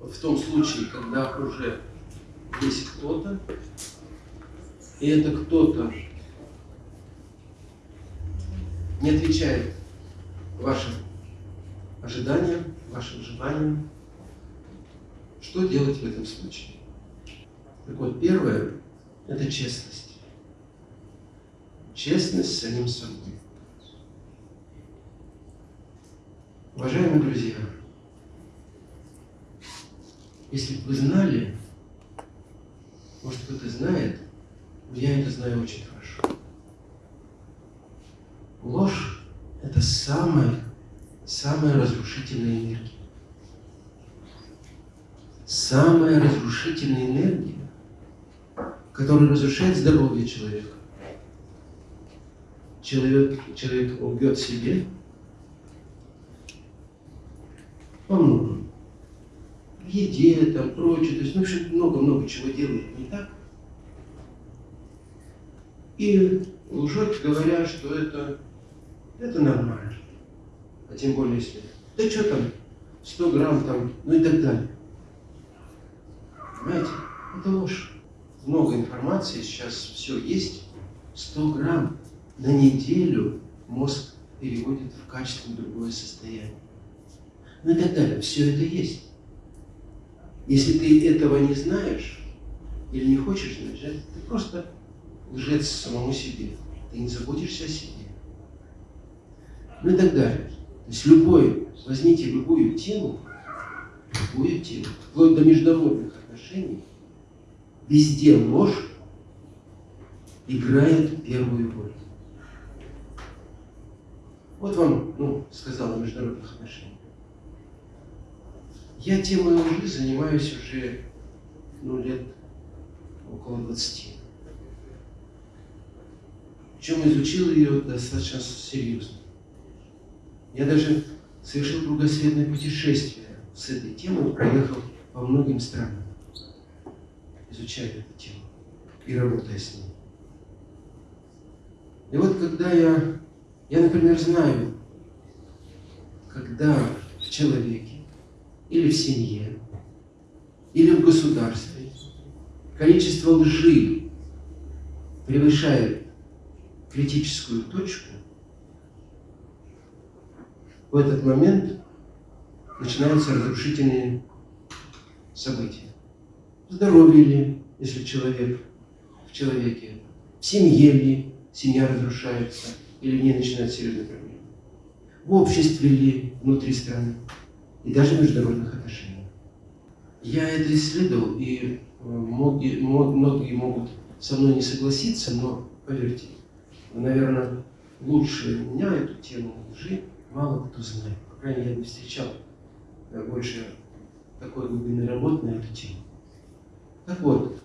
В том случае, когда уже есть кто-то, и это кто-то не отвечает вашим ожиданиям, вашим желаниям, что делать в этом случае? Так вот, первое – это честность. Честность с самим собой. Уважаемые друзья, если бы вы знали, может кто-то знает, я это знаю очень хорошо. Ложь – это самая, самая разрушительная энергия. Самая разрушительная энергия, которая разрушает здоровье человека. Человек, человек лгет себе. В еде, там, прочее, то есть, ну, в много-много чего делает не так. И лжет, говоря, что это это нормально. А тем более, если, да что там, 100 грамм там, ну и так далее. Понимаете? Это ложь. Много информации, сейчас все есть. 100 грамм на неделю мозг переводит в качественно другое состояние. Ну и так далее. Все это есть. Если ты этого не знаешь или не хочешь знать, ты просто лжец самому себе. Ты не заботишься о себе ну и так далее. То есть любой, возьмите любую тему, любую тему, вплоть до международных отношений, везде ложь играет первую роль. Вот вам, ну, сказал о международных отношениях. Я темой лжи занимаюсь уже, ну, лет около 20. Причем изучил ее достаточно серьезно. Я даже совершил кругосветное путешествие с этой темой, проехал по многим странам, изучая эту тему и работая с ней. И вот когда я, я, например, знаю, когда в человеке или в семье, или в государстве. Количество лжи превышает критическую точку, в этот момент начинаются разрушительные события. В здоровье ли, если человек в человеке, в семье ли семья разрушается или не начинает серьезные проблемы, в обществе ли внутри страны и даже международных отношениях. Я это исследовал, и э, многие, многие могут со мной не согласиться, но поверьте, наверное, лучше меня эту тему лжи мало кто знает. По крайней мере, я не встречал э, больше такой глубины работы на эту тему. Так вот,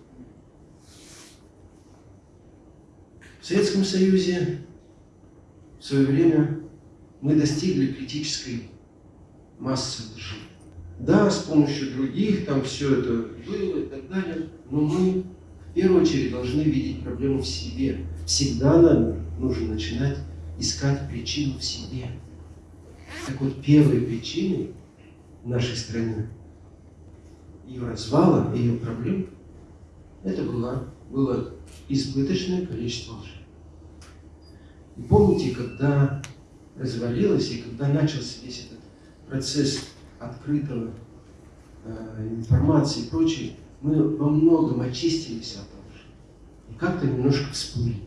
в Советском Союзе в свое время мы достигли критической массы лжи. Да, с помощью других там все это было и так далее, но мы в первую очередь должны видеть проблему в себе. Всегда нам нужно начинать искать причину в себе. Так вот, первой причиной нашей стране ее развала, ее проблем, это было, было избыточное количество лжи. И помните, когда развалилось и когда начался весь этот процесс открытого э, информации и прочее, мы во многом очистились от лжи. И как-то немножко всплыли.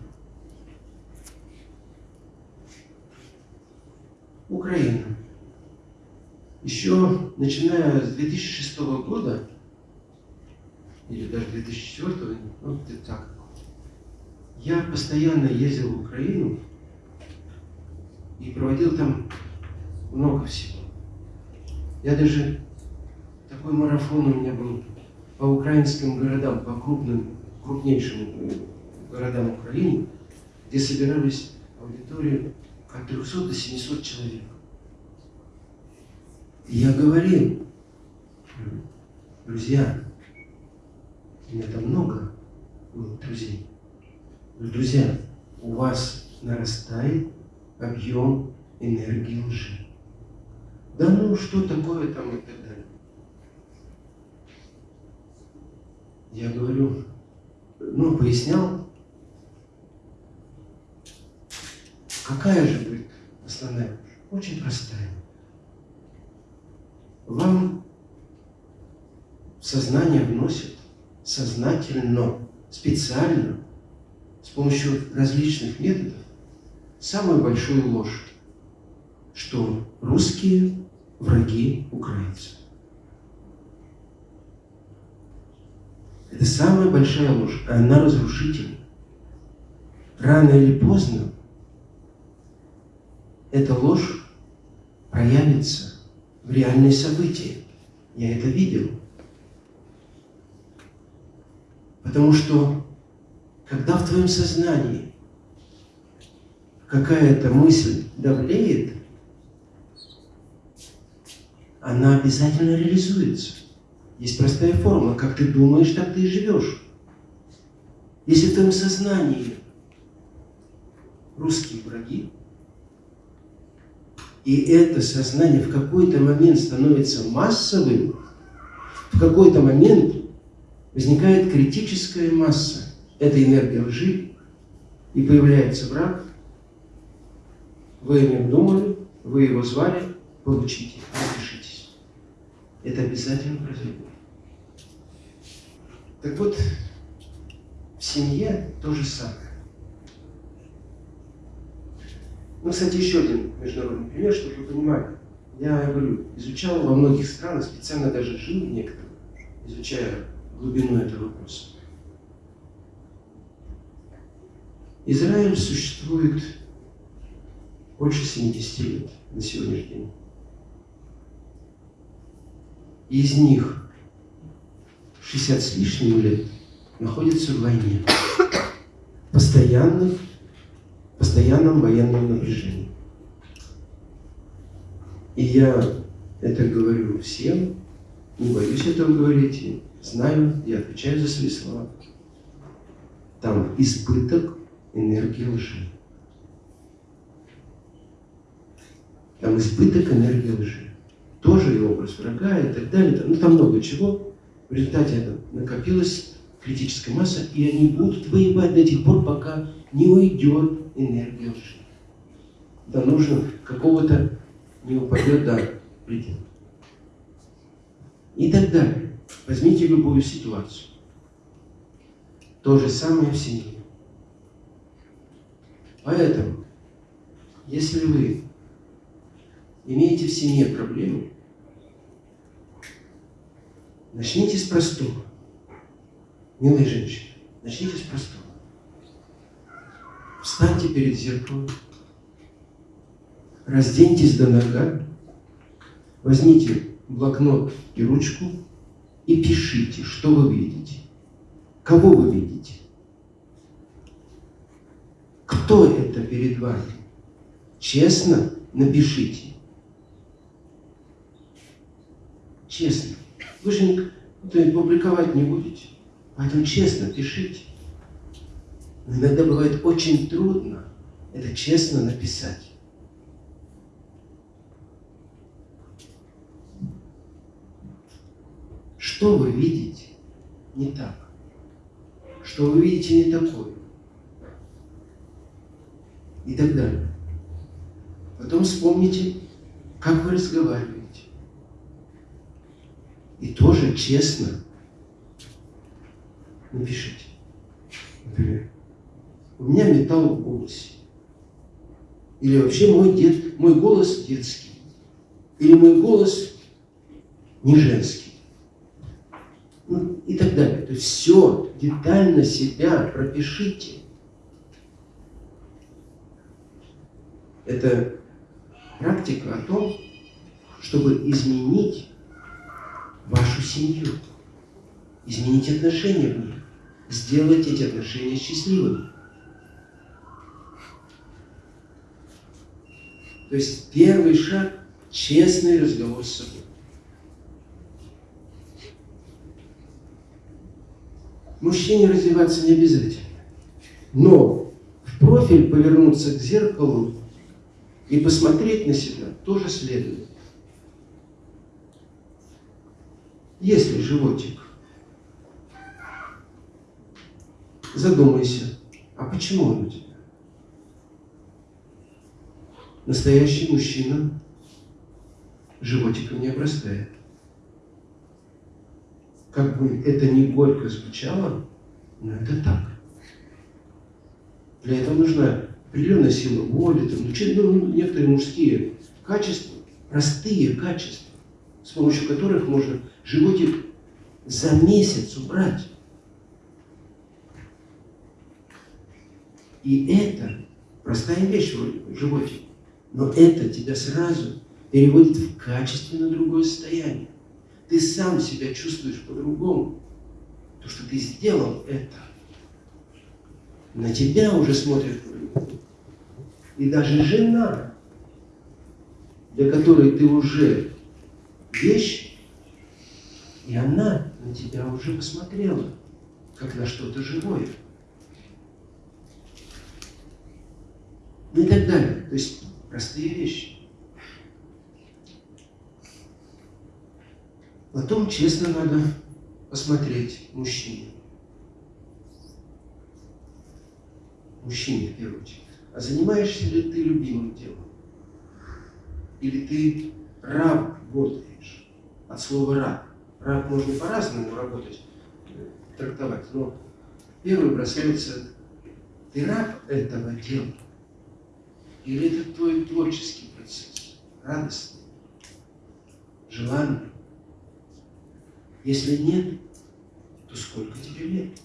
Украина. Еще начиная с 2006 года, или даже 2004, ну где-то так, я постоянно ездил в Украину и проводил там много всего. Я даже, такой марафон у меня был по украинским городам, по крупным, крупнейшим городам Украины, где собирались аудитории от 300 до 700 человек. И я говорил, друзья, у меня там много было друзей. Друзья, у вас нарастает объем энергии лжи. Да ну, что такое там и так далее. я говорю, ну, пояснял, какая же будет основная? Очень простая. Вам сознание вносят сознательно, специально, с помощью различных методов, самую большую ложь, что русские враги украинцев. Это самая большая ложь, а она разрушительна. Рано или поздно эта ложь проявится в реальные события. Я это видел. Потому что, когда в твоем сознании какая-то мысль давлеет, она обязательно реализуется. Есть простая формула. Как ты думаешь, так ты и живешь. Если в твоем сознании русские враги, и это сознание в какой-то момент становится массовым, в какой-то момент возникает критическая масса этой энергии лжи, и появляется враг, вы о нем думали, вы его звали, получите. Это обязательно произойдет. Так вот, в семье то же самое. Ну, кстати, еще один международный пример, чтобы вы понимали. Я говорю, изучал во многих странах, специально даже жил в некоторых, изучая глубину этого вопроса. Израиль существует больше 70 лет на сегодняшний день. Из них 60 с лишним лет находятся в войне. Постоянных, постоянном военном напряжении. И я это говорю всем, не боюсь этого говорить, знаю, я отвечаю за свои слова. Там избыток энергии лжи. Там избыток энергии лжи. Тоже и образ врага и так далее. Ну, там много чего. В результате это накопилась критическая масса, и они будут воевать до тех пор, пока не уйдет энергия лжи. Да нужно какого-то не упадет до предела. И так далее. Возьмите любую ситуацию. То же самое в семье. Поэтому, если вы имеете в семье проблему, начните с простого. Милые женщины, начните с простого. Встаньте перед зеркалом, разденьтесь до нога, возьмите блокнот и ручку и пишите, что вы видите. Кого вы видите? Кто это перед вами? Честно напишите. Честно. Вы же публиковать не будете. Поэтому честно пишите. Но иногда бывает очень трудно это честно написать. Что вы видите не так? Что вы видите не такое? И так далее. Потом вспомните, как вы разговариваете. И тоже честно напишите. Например, у меня металл в голосе. Или вообще мой, дед, мой голос детский. Или мой голос не женский ну, и так далее. То есть все детально себя пропишите. Это практика о том, чтобы изменить семью, изменить отношения в ней, сделать эти отношения счастливыми. То есть первый шаг – честный разговор с собой. Мужчине развиваться не обязательно. Но в профиль повернуться к зеркалу и посмотреть на себя тоже следует. Если животик задумайся, а почему он у тебя? Настоящий мужчина животиком не обрастает. Как бы это не горько звучало, но это так. Для этого нужна определенная сила воли, там, ну, ну, некоторые мужские качества, простые качества, с помощью которых можно животик за месяц убрать. И это простая вещь вроде бы, животик, но это тебя сразу переводит в качественно другое состояние. Ты сам себя чувствуешь по-другому. То, что ты сделал это, на тебя уже смотрят. И даже жена, для которой ты уже вещь, и она на тебя уже посмотрела, как на что-то живое. Ну и так далее. То есть простые вещи. Потом честно надо посмотреть мужчине. Мужчине, в первую очередь. А занимаешься ли ты любимым делом? Или ты раб работаешь? От слова раб. Раб можно по-разному работать, трактовать, но первый бросается, ты раб этого дела? Или это твой творческий процесс, радостный, желанный? Если нет, то сколько тебе лет?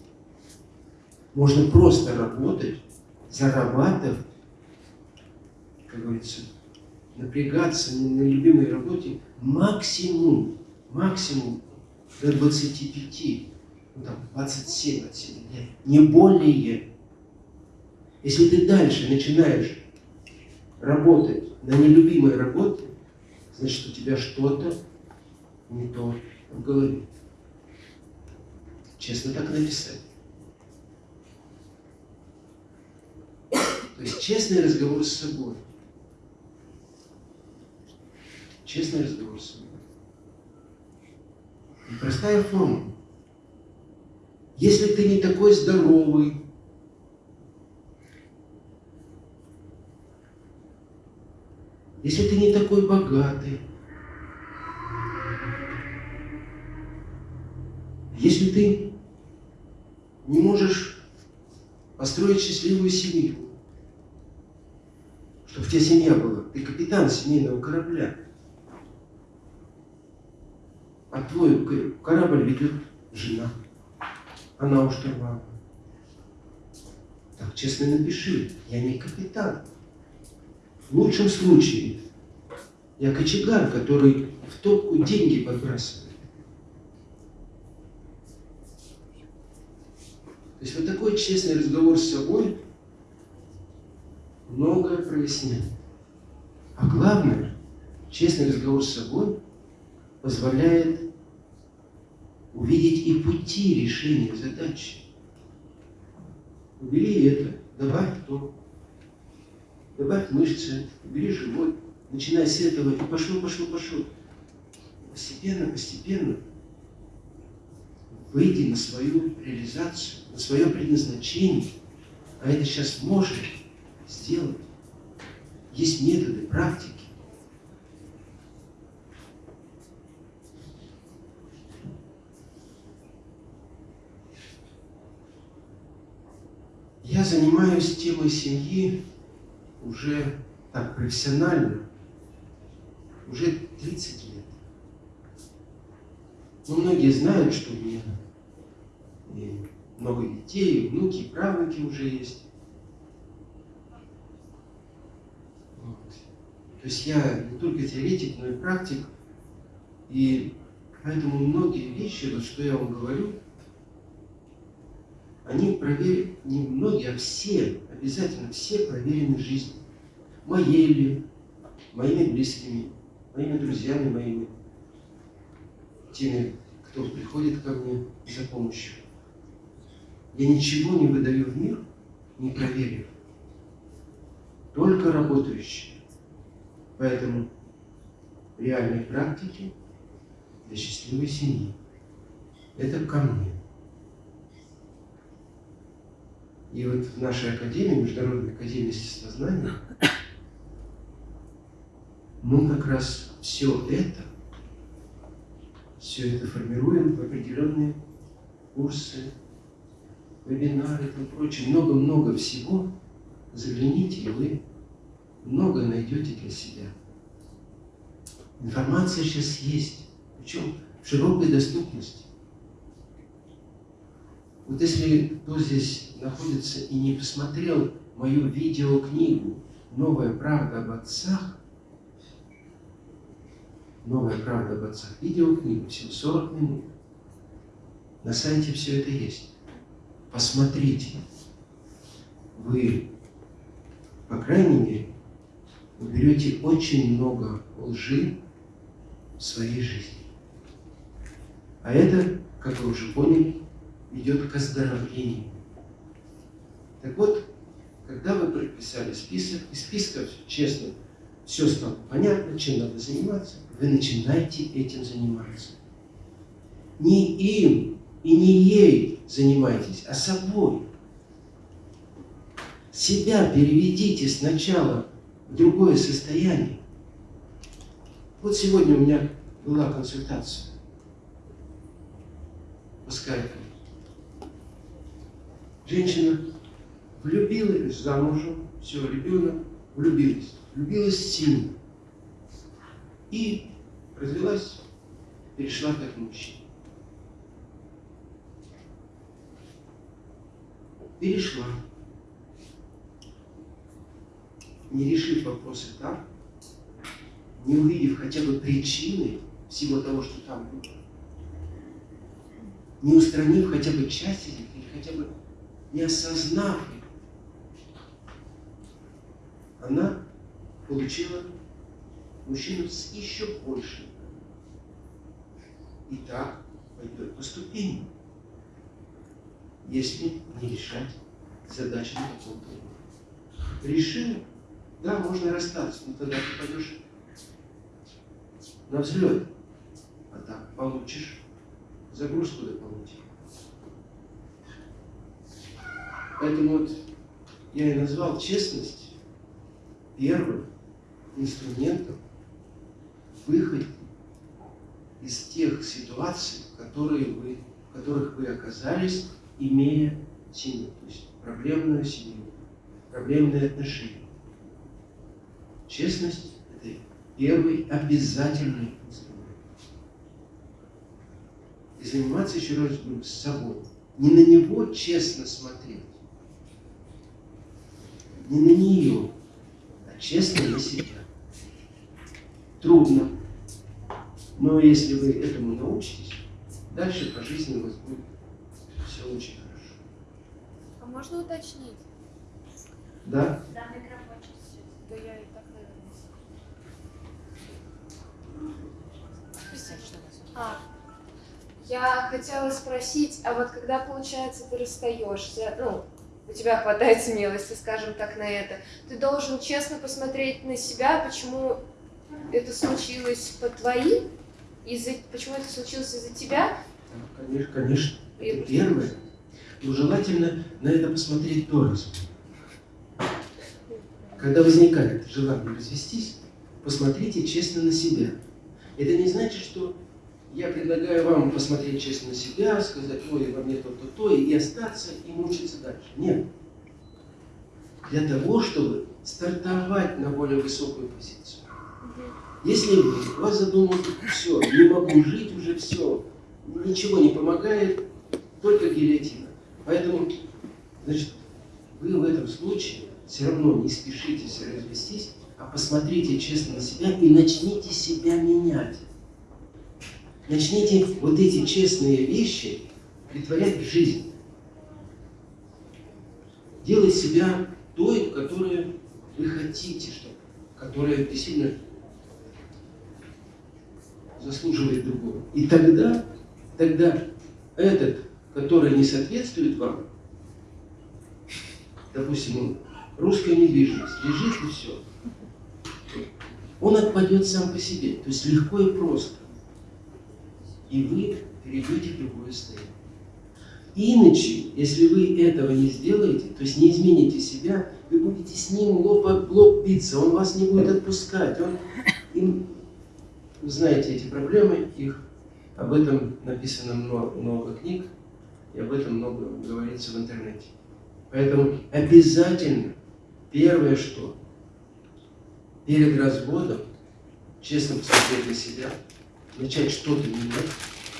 Можно просто работать, зарабатывать, как говорится, напрягаться на любимой работе максимум, максимум до 25, ну там 27 от себя лет, не более. Если ты дальше начинаешь работать на нелюбимой работе, значит у тебя что-то не то в голове. Честно так написать. То есть честный разговор с собой. Честный разговор с собой. И простая формула. Если ты не такой здоровый, если ты не такой богатый, если ты не можешь построить счастливую семью, чтобы у тебя семья была, ты капитан семейного корабля, а твой корабль ведет жена, она у штурвала. Так честно напиши, я не капитан. В лучшем случае я кочегар, который в топку деньги подбрасывает. То есть вот такой честный разговор с собой многое проясняет. А главное, честный разговор с собой позволяет увидеть и пути решения задачи. Убери это, добавь то, добавь мышцы, убери живот, начинай с этого, и пошло, пошло, пошло. Постепенно, постепенно выйди на свою реализацию, на свое предназначение, а это сейчас можно сделать. Есть методы, практики. Я темой семьи уже так профессионально, уже 30 лет. Но многие знают, что у меня и много детей, и внуки, и правнуки уже есть. Вот. То есть я не только теоретик, но и практик. И поэтому многие вещи, вот что я вам говорю, они проверены, не многие, а все, обязательно все проверены жизнью. Моей ли, моими близкими, моими друзьями, моими, теми, кто приходит ко мне за помощью. Я ничего не выдаю в мир, не проверив. Только работающие. Поэтому реальные практики для счастливой семьи. Это ко мне. И вот в нашей академии, Международной академии естествознания, мы как раз все это, все это формируем в определенные курсы, вебинары и тому прочее. Много-много всего. Загляните, и вы много найдете для себя. Информация сейчас есть, причем в широкой доступности. Вот если кто здесь находится и не посмотрел мою видеокнигу «Новая правда об отцах», «Новая правда об отцах», видеокнигу, всего 40 минут, на сайте все это есть. Посмотрите. Вы, по крайней мере, уберете очень много лжи в своей жизни. А это, как вы уже поняли, ведет к оздоровлению. Так вот, когда вы прописали список, из списка, честно, все стало понятно, чем надо заниматься, вы начинаете этим заниматься. Не им и не ей занимайтесь, а собой. Себя переведите сначала в другое состояние. Вот сегодня у меня была консультация по скайпу. Женщина влюбилась замужем, все, ребенок, влюбилась. Влюбилась сильно. И развелась, перешла как мужчина. Перешла. Не решив вопросы там, не увидев хотя бы причины всего того, что там было, не устранив хотя бы часть или хотя бы не осознав она получила мужчину с еще большим. И так пойдет по ступеням, если не решать задачи на каком-то уровне. Решил, да, можно расстаться, но тогда ты пойдешь на взлет, а так получишь загрузку дополнительную. Поэтому вот я и назвал честность первым инструментом выхода из тех ситуаций, которые вы, в которых вы оказались, имея семью, то есть проблемную семью, проблемные отношения. Честность – это первый обязательный инструмент. И заниматься еще раз с собой. Не на него честно смотреть, не на нее, честно на себя. Трудно. Но если вы этому научитесь, дальше по жизни у вас будет все очень хорошо. А можно уточнить? Да? Да, микрофон. Да я и так, наверное. А, я хотела спросить, а вот когда, получается, ты расстаешься, ну, у тебя хватает смелости, скажем так, на это, ты должен честно посмотреть на себя, почему это случилось по твоим, из-за, почему это случилось из-за тебя? Конечно, конечно. Это первое. Но желательно на это посмотреть тоже. Когда возникает желание развестись, посмотрите честно на себя. Это не значит, что я предлагаю вам посмотреть честно на себя, сказать, ой, во мне то-то, то, и остаться, и мучиться дальше. Нет. Для того, чтобы стартовать на более высокую позицию. Если у вас задумал, все, не могу жить уже, все, ничего не помогает, только гильотина. Поэтому, значит, вы в этом случае все равно не спешите развестись, а посмотрите честно на себя и начните себя менять. Начните вот эти честные вещи притворять в жизнь. Делать себя той, которую вы хотите, чтобы, которая действительно заслуживает другого. И тогда, тогда этот, который не соответствует вам, допустим, русская недвижимость, лежит и все, он отпадет сам по себе. То есть легко и просто. И вы перейдете в другое состояние. Иначе, если вы этого не сделаете, то есть не измените себя, вы будете с ним лоб об лоб биться, он вас не будет отпускать. Он, им, вы знаете эти проблемы, их об этом написано много, много книг, и об этом много говорится в интернете. Поэтому обязательно, первое что, перед разводом, честно посмотреть на себя, начать что-то менять,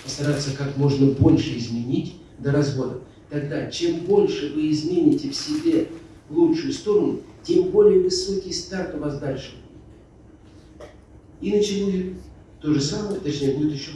постараться как можно больше изменить до развода. Тогда, чем больше вы измените в себе в лучшую сторону, тем более высокий старт у вас дальше. Иначе будет то же самое, точнее будет еще